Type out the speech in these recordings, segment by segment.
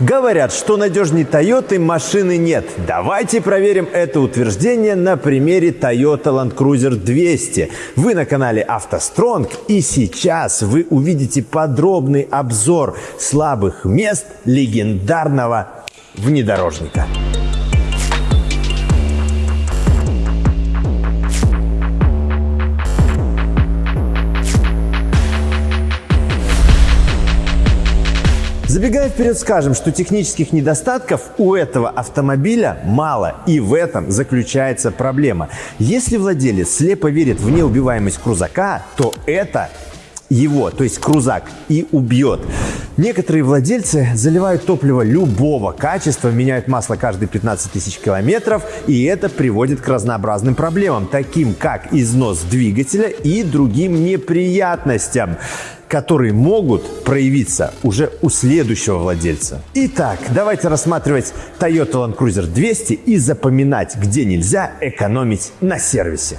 Говорят, что надежней Toyota машины нет. Давайте проверим это утверждение на примере Toyota Land Cruiser 200. Вы на канале автостронг и сейчас вы увидите подробный обзор слабых мест легендарного внедорожника. Забегая вперед, скажем, что технических недостатков у этого автомобиля мало, и в этом заключается проблема. Если владелец слепо верит в неубиваемость крузака, то это его, то есть крузак, и убьет. Некоторые владельцы заливают топливо любого качества, меняют масло каждые 15 тысяч километров, и это приводит к разнообразным проблемам, таким как износ двигателя и другим неприятностям которые могут проявиться уже у следующего владельца. Итак, давайте рассматривать Toyota Land Cruiser 200 и запоминать, где нельзя экономить на сервисе.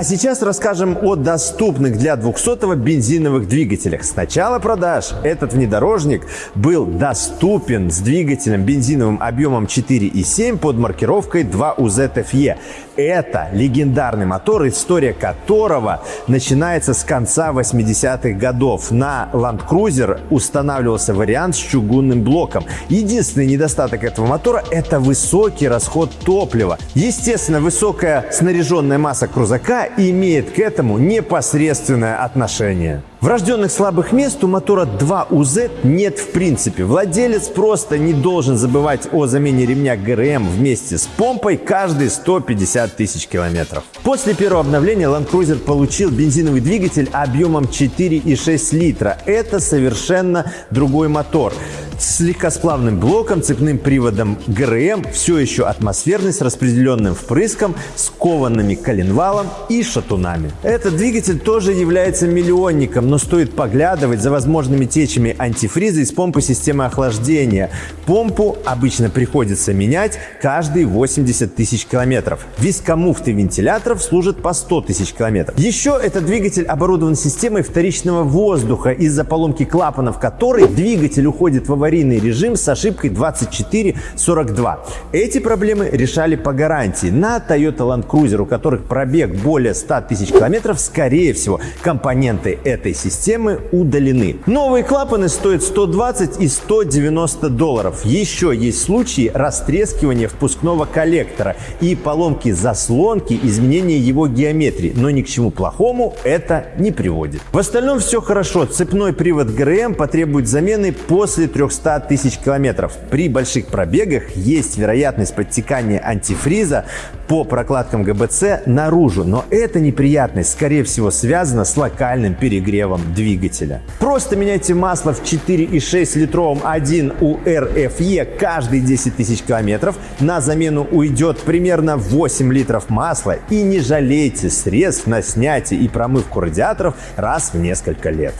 А сейчас расскажем о доступных для 200-го бензиновых двигателях. С начала продаж этот внедорожник был доступен с двигателем бензиновым объемом 4,7 под маркировкой 2UZFE. Это легендарный мотор, история которого начинается с конца 80-х годов. На Land Cruiser устанавливался вариант с чугунным блоком. Единственный недостаток этого мотора – это высокий расход топлива. Естественно, высокая снаряженная масса крузака имеет к этому непосредственное отношение. Врожденных слабых мест у мотора 2UZ нет в принципе. Владелец просто не должен забывать о замене ремня ГРМ вместе с помпой каждые 150 тысяч километров. После первого обновления Land Cruiser получил бензиновый двигатель объемом 4,6 литра. Это совершенно другой мотор с легкосплавным блоком, цепным приводом ГРМ, все еще атмосферный с распределенным впрыском, с коваными коленвалом и шатунами. Этот двигатель тоже является миллионником, но стоит поглядывать за возможными течами антифриза из помпы системы охлаждения. Помпу обычно приходится менять каждые 80 тысяч километров. Вискомуфты вентиляторов служат по 100 тысяч километров. Еще этот двигатель оборудован системой вторичного воздуха, из-за поломки клапанов которой двигатель уходит в аварийный аварийный режим с ошибкой 2442. Эти проблемы решали по гарантии. На Toyota Land Cruiser, у которых пробег более 100 тысяч километров, скорее всего, компоненты этой системы удалены. Новые клапаны стоят 120 и 190 долларов. Еще есть случаи растрескивания впускного коллектора и поломки заслонки, изменения его геометрии. Но ни к чему плохому это не приводит. В остальном все хорошо. Цепной привод ГРМ потребует замены после 300 100 тысяч километров. При больших пробегах есть вероятность подтекания антифриза по прокладкам ГБЦ наружу, но эта неприятность, скорее всего, связана с локальным перегревом двигателя. Просто меняйте масло в 4,6 литровом 1 URFE каждые 10 тысяч километров. На замену уйдет примерно 8 литров масла и не жалейте средств на снятие и промывку радиаторов раз в несколько лет.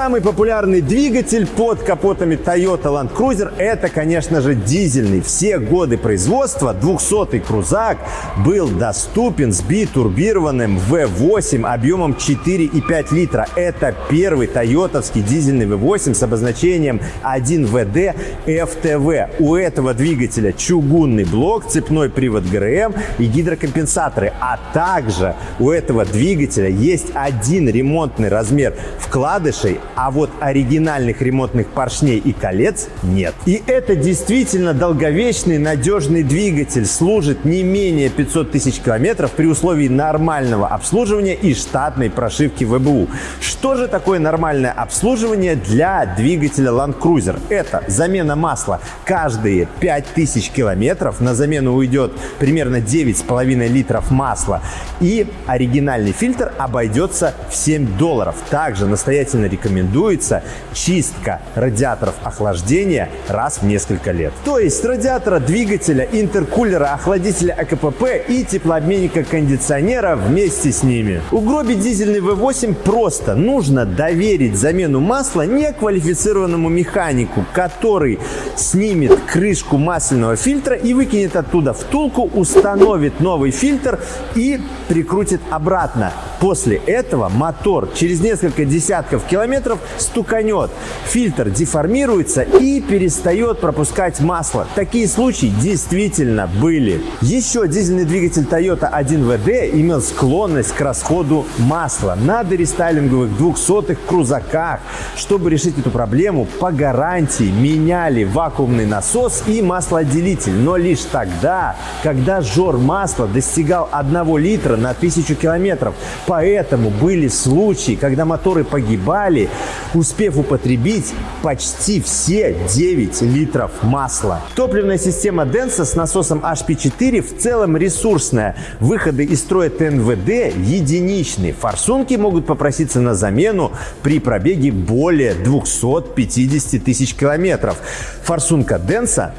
Самый популярный двигатель под капотами Toyota Land Cruiser это, конечно же, дизельный. Все годы производства 200-й крузак был доступен с битурбированным V8 объемом 4,5 литра. Это первый тойотовский дизельный V8 с обозначением 1VD FTV. У этого двигателя чугунный блок, цепной привод ГРМ и гидрокомпенсаторы. А также у этого двигателя есть один ремонтный размер вкладышей а вот оригинальных ремонтных поршней и колец нет. И это действительно долговечный надежный двигатель, служит не менее 500 тысяч километров при условии нормального обслуживания и штатной прошивки ВБУ. Что же такое нормальное обслуживание для двигателя Land Cruiser? Это замена масла каждые 5000 километров, на замену уйдет примерно 9,5 литров масла и оригинальный фильтр обойдется в 7 долларов. Также настоятельно рекомендую рекомендуется чистка радиаторов охлаждения раз в несколько лет. То есть радиатора двигателя, интеркулера, охладителя АКПП и теплообменника кондиционера вместе с ними. Угробить дизельный V8 просто. Нужно доверить замену масла неквалифицированному механику, который снимет крышку масляного фильтра и выкинет оттуда втулку, установит новый фильтр и прикрутит обратно. После этого мотор через несколько десятков километров стуканет. Фильтр деформируется и перестает пропускать масло. Такие случаи действительно были. Еще дизельный двигатель Toyota 1WD имел склонность к расходу масла на дорестайлинговых 200-х крузаках. Чтобы решить эту проблему, по гарантии меняли вакуумный насос и маслоотделитель. Но лишь тогда, когда жор масла достигал 1 литра на 1000 километров. Поэтому были случаи, когда моторы погибали, успев употребить почти все 9 литров масла. Топливная система Denso с насосом HP4 в целом ресурсная. Выходы из строя ТНВД единичные. Форсунки могут попроситься на замену при пробеге более 250 тысяч километров. Форсунка Denso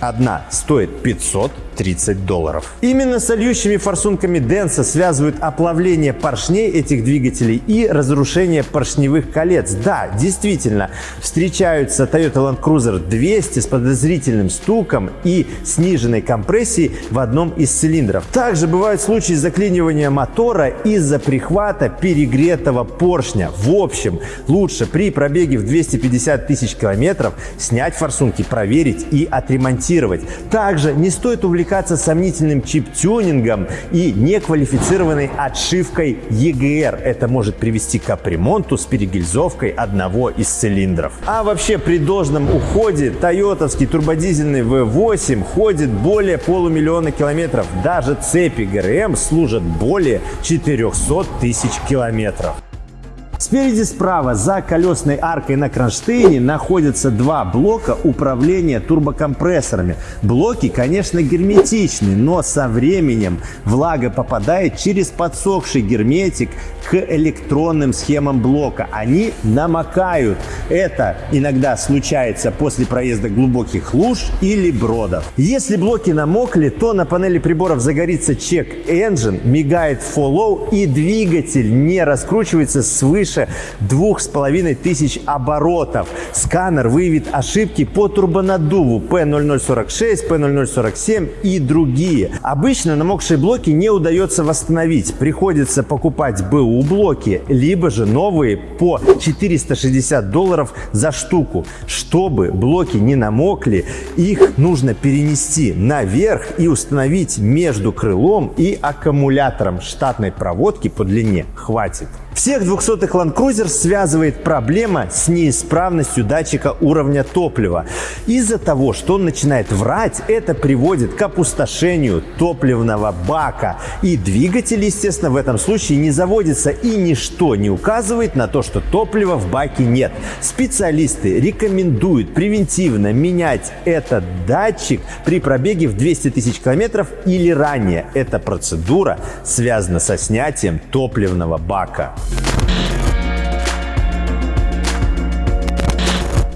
одна стоит 500 30 долларов. Именно с льющими форсунками Денса связывают оплавление поршней этих двигателей и разрушение поршневых колец. Да, действительно, встречаются Toyota Land Cruiser 200 с подозрительным стуком и сниженной компрессией в одном из цилиндров. Также бывают случаи заклинивания мотора из-за прихвата перегретого поршня. В общем, лучше при пробеге в 250 тысяч километров снять форсунки, проверить и отремонтировать. Также не стоит увлекаться увлекаться сомнительным чип-тюнингом и неквалифицированной отшивкой EGR. Это может привести к капремонту с перегильзовкой одного из цилиндров. А вообще при должном уходе тойотовский турбодизельный V8 ходит более полумиллиона километров. Даже цепи ГРМ служат более 400 тысяч километров. Спереди справа за колесной аркой на кронштейне находятся два блока управления турбокомпрессорами. Блоки, конечно, герметичны, но со временем влага попадает через подсохший герметик к электронным схемам блока. Они намокают. Это иногда случается после проезда глубоких луж или бродов. Если блоки намокли, то на панели приборов загорится чек engine, мигает follow и двигатель не раскручивается свыше свыше половиной тысяч оборотов. Сканер выявит ошибки по турбонаддуву P0046, P0047 и другие. Обычно намокшие блоки не удается восстановить. Приходится покупать БУ блоки, либо же новые по 460 долларов за штуку. Чтобы блоки не намокли, их нужно перенести наверх и установить между крылом и аккумулятором. Штатной проводки по длине хватит. Всех 200-х Land Cruiser связывает проблема с неисправностью датчика уровня топлива. Из-за того, что он начинает врать, это приводит к опустошению топливного бака. И двигатель, естественно, в этом случае не заводится и ничто не указывает на то, что топлива в баке нет. Специалисты рекомендуют превентивно менять этот датчик при пробеге в 200 тысяч километров или ранее. Эта процедура связана со снятием топливного бака.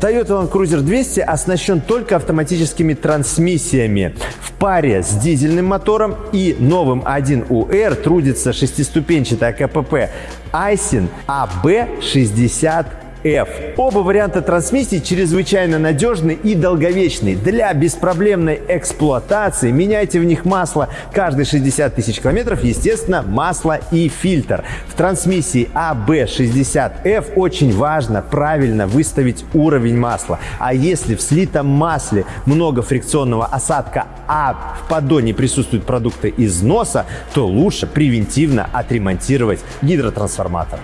Toyota Land Cruiser 200 оснащен только автоматическими трансмиссиями. В паре с дизельным мотором и новым 1UR трудится шестиступенчатая КПП Айсин AB60 F. Оба варианта трансмиссии чрезвычайно надежны и долговечны. Для беспроблемной эксплуатации меняйте в них масло каждые 60 тысяч километров, естественно, масло и фильтр. В трансмиссии AB60F очень важно правильно выставить уровень масла. А если в слитом масле много фрикционного осадка, а в поддоне присутствуют продукты износа, то лучше превентивно отремонтировать гидротрансформатор.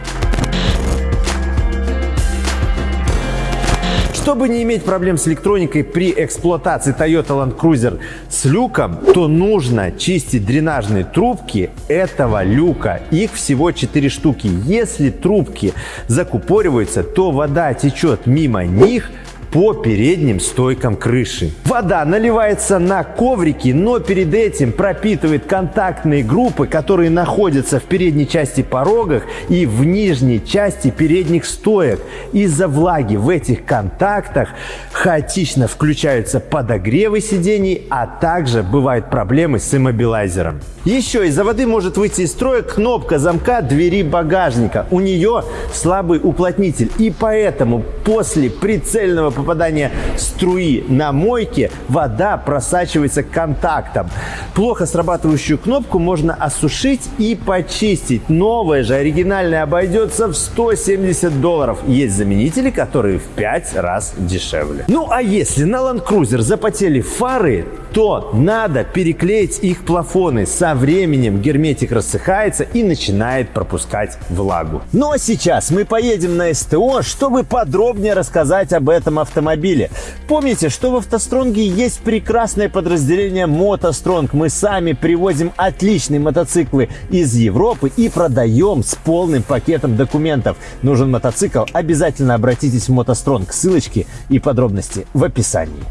Чтобы не иметь проблем с электроникой при эксплуатации Toyota Land Cruiser с люком, то нужно чистить дренажные трубки этого люка. Их всего 4 штуки. Если трубки закупориваются, то вода течет мимо них по передним стойкам крыши. Вода наливается на коврики, но перед этим пропитывает контактные группы, которые находятся в передней части порогах и в нижней части передних стоек. Из-за влаги в этих контактах хаотично включаются подогревы сидений, а также бывают проблемы с иммобилайзером. Еще из-за воды может выйти из строя кнопка замка двери багажника. У нее слабый уплотнитель, и поэтому после прицельного попадания струи на мойке вода просачивается к контактам. Плохо срабатывающую кнопку можно осушить и почистить. Новая же оригинальная обойдется в 170 долларов. Есть заменители, которые в 5 раз дешевле. Ну а если на Land Cruiser запотели фары, то надо переклеить их плафоны. Со временем герметик рассыхается и начинает пропускать влагу. Ну а сейчас мы поедем на СТО, чтобы подробнее рассказать об этом автомобиле. Помните, что в автостронге есть прекрасное подразделение мотостронг. Мы сами привозим отличные мотоциклы из Европы и продаем с полным пакетом документов. Нужен мотоцикл? Обязательно обратитесь в мотостронг. Ссылочки и подробности в описании.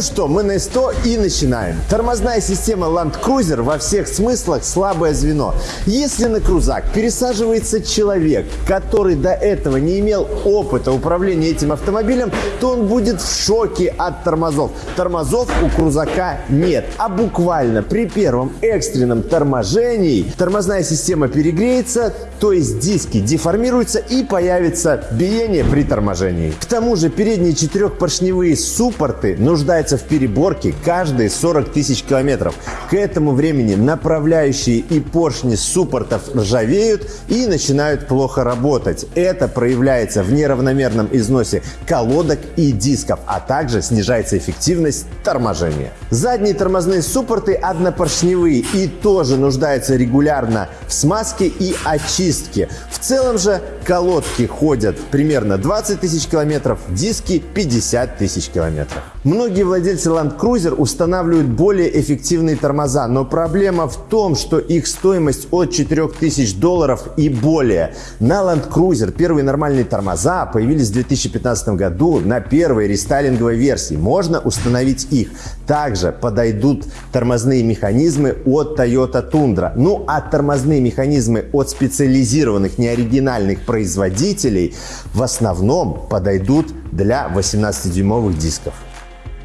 Ну что, мы на 100 и начинаем. Тормозная система Land Cruiser во всех смыслах слабое звено. Если на крузак пересаживается человек, который до этого не имел опыта управления этим автомобилем, то он будет в шоке от тормозов. Тормозов у крузака нет, а буквально при первом экстренном торможении тормозная система перегреется, то есть диски деформируются и появится биение при торможении. К тому же передние четырехпоршневые суппорты нуждаются нуждается в переборке каждые 40 тысяч километров. К этому времени направляющие и поршни суппортов ржавеют и начинают плохо работать. Это проявляется в неравномерном износе колодок и дисков, а также снижается эффективность торможения. Задние тормозные суппорты однопоршневые и тоже нуждаются регулярно в смазке и очистке. В целом же колодки ходят примерно 20 тысяч километров, диски 50 тысяч километров. Многие владельцы Land Cruiser устанавливают более эффективные тормоза, но проблема в том, что их стоимость от 4000 долларов и более. На Land Cruiser первые нормальные тормоза появились в 2015 году на первой рестайлинговой версии. Можно установить их. Также подойдут тормозные механизмы от Toyota Tundra. Ну а тормозные механизмы от специализированных неоригинальных производителей в основном подойдут для 18-дюймовых дисков.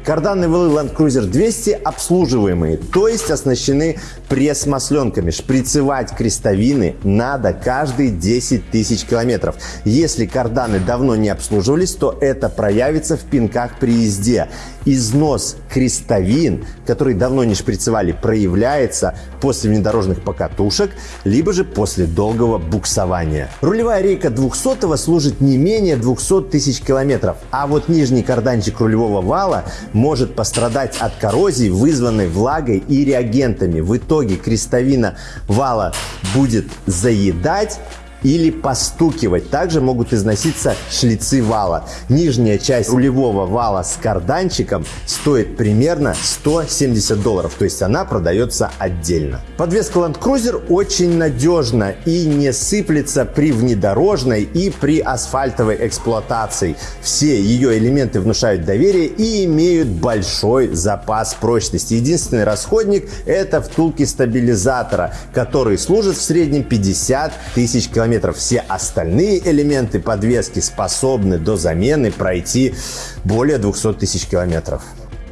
Карданные валы Land Cruiser 200 обслуживаемые, то есть оснащены пресс-масленками. Шприцевать крестовины надо каждые 10 тысяч километров. Если карданы давно не обслуживались, то это проявится в пинках при езде. Износ крестовин, которые давно не шприцевали, проявляется после внедорожных покатушек, либо же после долгого буксования. Рулевая рейка 200 служит не менее 200 тысяч километров, а вот нижний карданчик рулевого вала может пострадать от коррозии, вызванной влагой и реагентами. В итоге крестовина вала будет заедать или постукивать. Также могут износиться шлицы вала. Нижняя часть рулевого вала с карданчиком стоит примерно 170 долларов, то есть она продается отдельно. Подвеска Land Cruiser очень надежна и не сыплется при внедорожной и при асфальтовой эксплуатации. Все ее элементы внушают доверие и имеют большой запас прочности. Единственный расходник это втулки стабилизатора, которые служат в среднем 50 тысяч километров километров. Все остальные элементы подвески способны до замены пройти более 200 тысяч километров.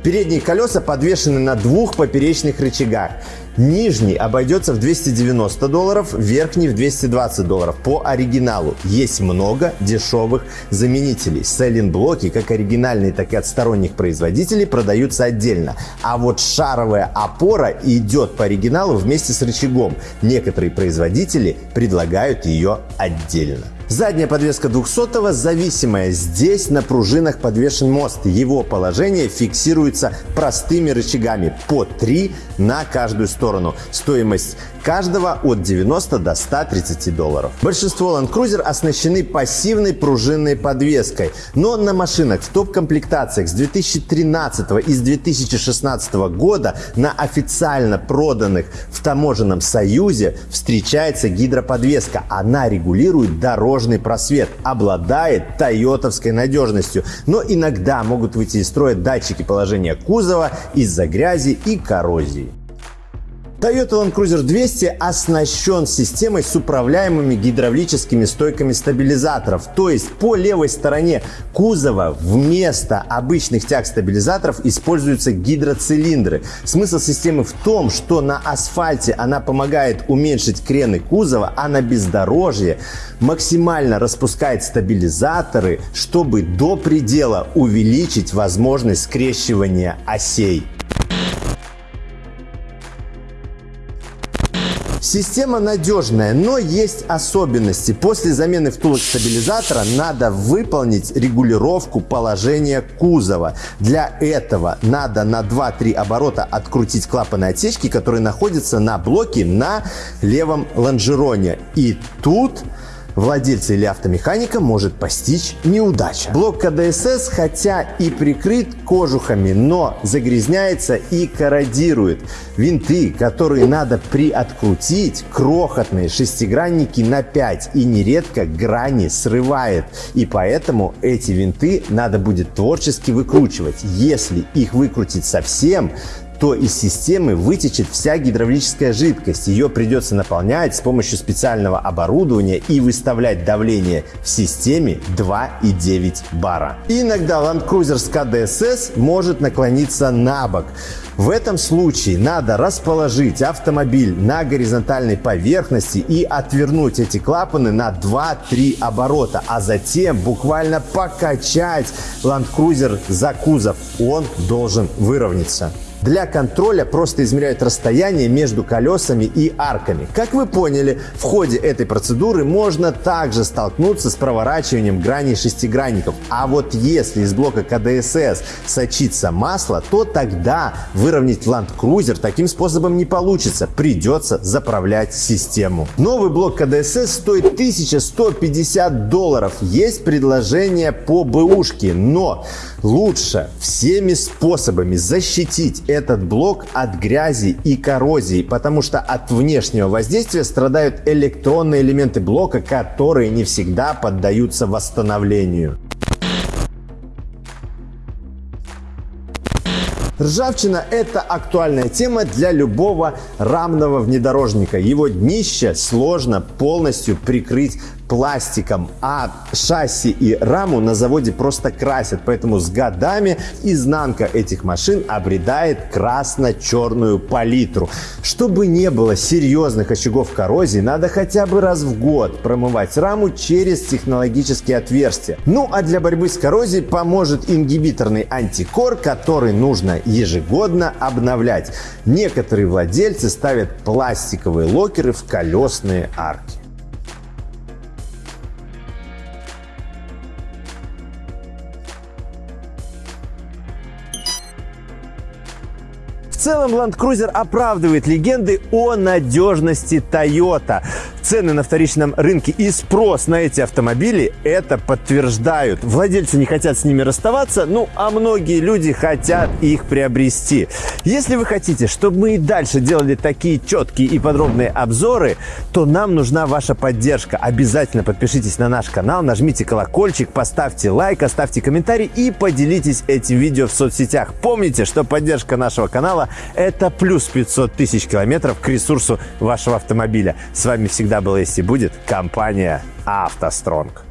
Передние колеса подвешены на двух поперечных рычагах. Нижний обойдется в 290 долларов, верхний в 220 долларов по оригиналу. Есть много дешевых заменителей. Селлинг-блоки, как оригинальные, так и от сторонних производителей, продаются отдельно. А вот шаровая опора идет по оригиналу вместе с рычагом. Некоторые производители предлагают ее отдельно. Задняя подвеска 200 зависимая. Здесь на пружинах подвешен мост. Его положение фиксируется простыми рычагами по 3 на каждую сторону. Стоимость каждого от 90 до 130 долларов. Большинство Land Cruiser оснащены пассивной пружинной подвеской, но на машинах в топ-комплектациях с 2013 и с 2016 года на официально проданных в таможенном союзе встречается гидроподвеска. Она регулирует дорожный просвет, обладает тойотовской надежностью, но иногда могут выйти из строя датчики положения кузова из-за грязи и коррозии. Toyota Land Cruiser 200 оснащен системой с управляемыми гидравлическими стойками стабилизаторов. То есть по левой стороне кузова вместо обычных тяг стабилизаторов используются гидроцилиндры. Смысл системы в том, что на асфальте она помогает уменьшить крены кузова, а на бездорожье максимально распускает стабилизаторы, чтобы до предела увеличить возможность скрещивания осей. Система надежная, но есть особенности. После замены втулок стабилизатора надо выполнить регулировку положения кузова. Для этого надо на 2-3 оборота открутить клапаны отсечки, которые находятся на блоке на левом лонжероне. И тут владельца или автомеханика может постичь неудача. Блок КДСС, хотя и прикрыт кожухами, но загрязняется и корродирует. Винты, которые надо приоткрутить, крохотные шестигранники на 5 и нередко грани срывает. И поэтому эти винты надо будет творчески выкручивать. Если их выкрутить совсем, то из системы вытечет вся гидравлическая жидкость. Ее придется наполнять с помощью специального оборудования и выставлять давление в системе 2,9 бара. Иногда Land Cruiser с КДСС может наклониться на бок. В этом случае надо расположить автомобиль на горизонтальной поверхности и отвернуть эти клапаны на 2-3 оборота, а затем буквально покачать Land Cruiser за кузов. Он должен выровняться. Для контроля просто измеряют расстояние между колесами и арками. Как вы поняли, в ходе этой процедуры можно также столкнуться с проворачиванием граней шестигранников. А вот если из блока КДСС сочится масло, то тогда выровнять Land Cruiser таким способом не получится. Придется заправлять систему. Новый блок КДСС стоит 1150 долларов. Есть предложение по бэушке, но лучше всеми способами защитить этот блок от грязи и коррозии, потому что от внешнего воздействия страдают электронные элементы блока, которые не всегда поддаются восстановлению. Ржавчина – это актуальная тема для любого рамного внедорожника. Его днище сложно полностью прикрыть пластиком, а шасси и раму на заводе просто красят, поэтому с годами изнанка этих машин обретает красно-черную палитру. Чтобы не было серьезных очагов коррозии, надо хотя бы раз в год промывать раму через технологические отверстия. Ну а для борьбы с коррозией поможет ингибиторный антикор, который нужно ежегодно обновлять. Некоторые владельцы ставят пластиковые локеры в колесные арки. Целом Land Cruiser оправдывает легенды о надежности Toyota. Цены на вторичном рынке и спрос на эти автомобили это подтверждают. Владельцы не хотят с ними расставаться, ну а многие люди хотят их приобрести. Если вы хотите, чтобы мы и дальше делали такие четкие и подробные обзоры, то нам нужна ваша поддержка. Обязательно подпишитесь на наш канал, нажмите колокольчик, поставьте лайк, оставьте комментарий и поделитесь этим видео в соцсетях. Помните, что поддержка нашего канала – это плюс 500 тысяч километров к ресурсу вашего автомобиля. С вами всегда была и будет компания «АвтоСтронг».